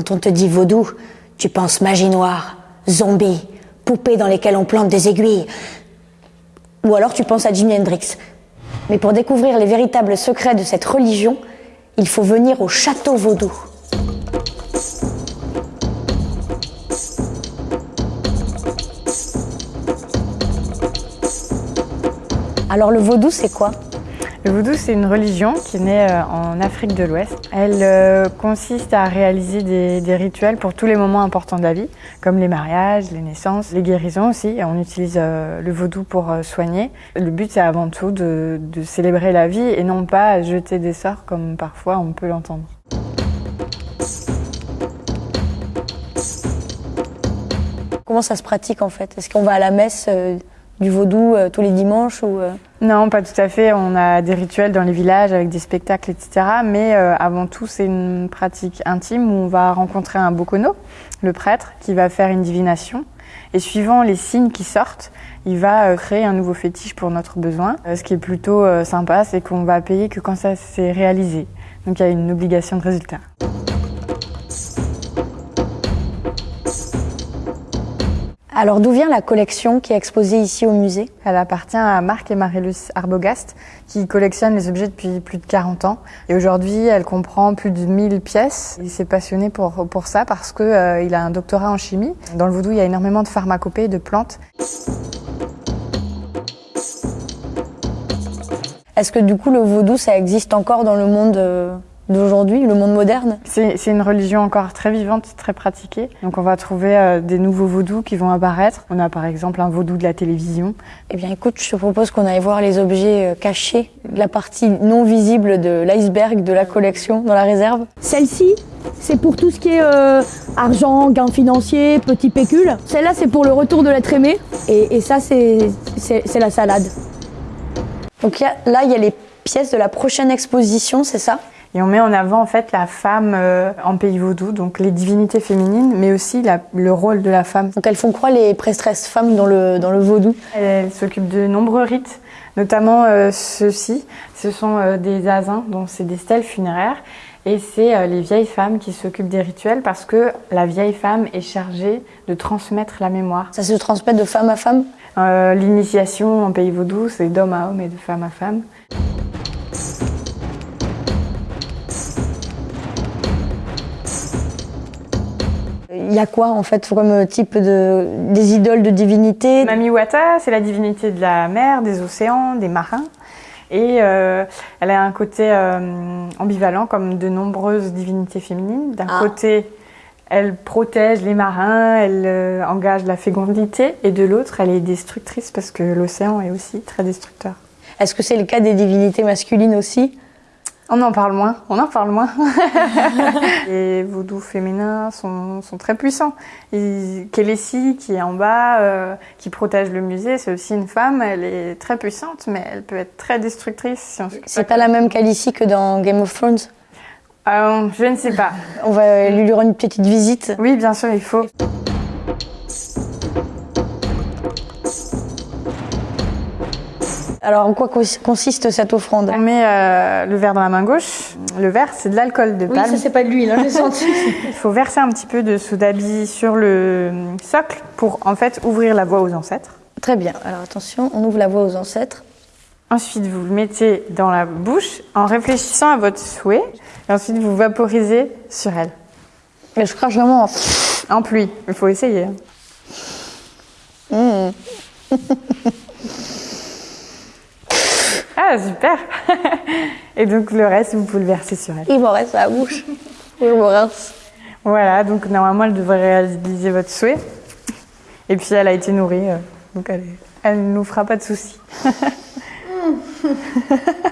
Quand on te dit vaudou, tu penses magie noire, zombies, poupées dans lesquelles on plante des aiguilles. Ou alors tu penses à Jimi Hendrix. Mais pour découvrir les véritables secrets de cette religion, il faut venir au château vaudou. Alors le vaudou, c'est quoi? Le vaudou, c'est une religion qui née euh, en Afrique de l'Ouest. Elle euh, consiste à réaliser des, rituels pour tous les moments importants de la vie, comme les mariages, les naissances, les guérisons aussi. On utilise euh, le vaudou pour soigner. Le but, c'est avant tout de, de célébrer la vie et non pas jeter des sorts comme parfois on peut l'entendre. Comment ça se pratique en fait? Est-ce qu'on va à la messe du vaudou euh, tous les dimanches ou euh? Non, pas tout à fait. On a des rituels dans les villages avec des spectacles, etc. Mais euh, avant tout, c'est une pratique intime où on va rencontrer un bokono, le prêtre, qui va faire une divination. Et suivant les signes qui sortent, il va créer un nouveau fétiche pour notre besoin. Ce qui est plutôt sympa, c'est qu'on va payer que quand ça s'est réalisé. Donc il y a une obligation de résultat. Alors d'où vient la collection qui est exposée ici au musée? Elle appartient à Marc et Marilus Arbogast qui collectionnent les objets depuis plus de 40 ans. Et aujourd'hui, elle comprend plus de 1000 pièces. Il s'est passionné pour, pour ça parce qu'il euh, a un doctorat en chimie. Dans le vaudou, il y a énormément de pharmacopées et de plantes. Est-ce que du coup le vaudou, ça existe encore dans le monde euh, d'aujourd'hui, le monde moderne C'est une religion encore très vivante, très pratiquée. Donc on va trouver euh, des nouveaux vaudous qui vont apparaître. On a par exemple un vaudou de la télévision. Eh bien écoute, je te propose qu'on aille voir les objets euh, cachés, la partie non visible de l'iceberg de la collection dans la réserve. Celle-ci, c'est pour tout ce qui est euh, argent, gain financier, petit pécule. Celle-là, c'est pour le retour de l'être aimé. Et, ça, c'est la salade. Donc là, il y a les pièces de la prochaine exposition, c'est ça? Et on met en avant en fait la femme euh, en pays vaudou, donc les divinités féminines, mais aussi le rôle de la femme. Donc elles font quoi les prêtresses femmes dans le, dans le vaudou? Elles s'occupent de nombreux rites, notamment euh, ceux-ci. Ce sont euh, des asins, donc c'est des stèles funéraires. Et c'est les vieilles femmes qui s'occupent des rituels parce que la vieille femme est chargée de transmettre la mémoire. Ça se transmet de femme à femme? L'initiation en pays vaudou, c'est d'homme à homme et de femme à femme. Il y a quoi en fait comme type de des idoles de divinités Mami Wata, c'est la divinité de la mer, des océans, des marins. Et euh, elle a un côté euh, ambivalent comme de nombreuses divinités féminines. D'un ah. côté, elle protège les marins, elle euh, engage la fécondité, et de l'autre, elle est destructrice parce que l'océan est aussi très destructeur. Est-ce que c'est le cas des divinités masculines aussi? On en parle moins, on en parle moins. les vaudous féminins sont, très puissants. Qui est en bas, euh, qui protège le musée, c'est aussi une femme. Elle est très puissante, mais elle peut être très destructrice. c'est pas, la même Khaleesi que dans Game of Thrones? Euh, Je ne sais pas. On va lui rendre une petite visite. Oui, bien sûr, il faut. Alors, en quoi consiste cette offrande? On met euh, le verre dans la main gauche. Le verre, c'est de l'alcool de palme. Oui, ça, c'est pas de l'huile, hein, j'ai senti. Il faut verser un petit peu de sodabi sur le socle pour, en fait, ouvrir la voie aux ancêtres. Très bien. Alors, attention, on ouvre la voie aux ancêtres. Ensuite, vous le mettez dans la bouche en réfléchissant à votre souhait. Et ensuite, vous vaporisez sur elle. Et je crache vraiment en, pluie. Il faut essayer. Mmh. Ah, super Et donc le reste, vous pouvez le verser sur elle. Il m'en reste à la bouche. Je me rince. Voilà, donc normalement, elle devrait réaliser votre souhait. Et puis, elle a été nourrie, euh, donc elle, elle ne nous fera pas de soucis.